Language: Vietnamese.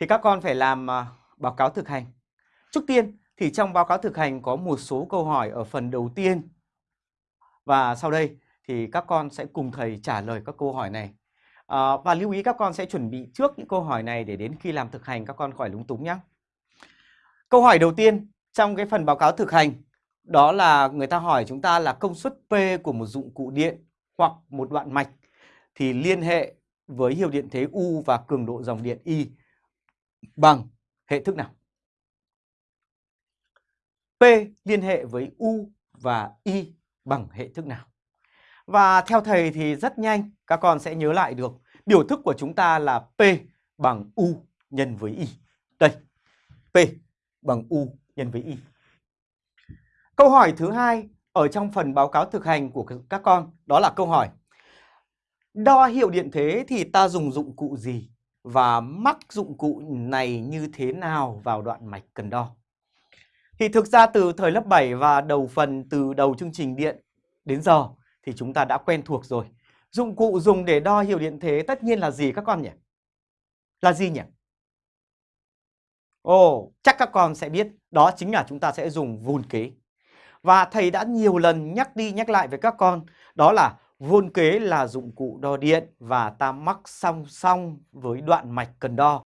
thì các con phải làm à, báo cáo thực hành. Trước tiên thì trong báo cáo thực hành có một số câu hỏi ở phần đầu tiên. Và sau đây thì các con sẽ cùng thầy trả lời các câu hỏi này. À, và lưu ý các con sẽ chuẩn bị trước những câu hỏi này để đến khi làm thực hành các con khỏi lúng túng nhé. Câu hỏi đầu tiên trong cái phần báo cáo thực hành đó là người ta hỏi chúng ta là công suất P của một dụng cụ điện hoặc một đoạn mạch thì liên hệ với hiệu điện thế U và cường độ dòng điện I bằng hệ thức nào? P liên hệ với U và I bằng hệ thức nào? Và theo thầy thì rất nhanh các con sẽ nhớ lại được biểu thức của chúng ta là P bằng U nhân với I. Đây, P bằng U nhân với Y. Câu hỏi thứ hai ở trong phần báo cáo thực hành của các con đó là câu hỏi Đo hiệu điện thế thì ta dùng dụng cụ gì và mắc dụng cụ này như thế nào vào đoạn mạch cần đo? Thì thực ra từ thời lớp 7 và đầu phần từ đầu chương trình điện đến giờ thì chúng ta đã quen thuộc rồi. Dụng cụ dùng để đo hiệu điện thế tất nhiên là gì các con nhỉ? Là gì nhỉ? Ồ, chắc các con sẽ biết đó chính là chúng ta sẽ dùng vôn kế. Và thầy đã nhiều lần nhắc đi nhắc lại với các con đó là vôn kế là dụng cụ đo điện và ta mắc song song với đoạn mạch cần đo.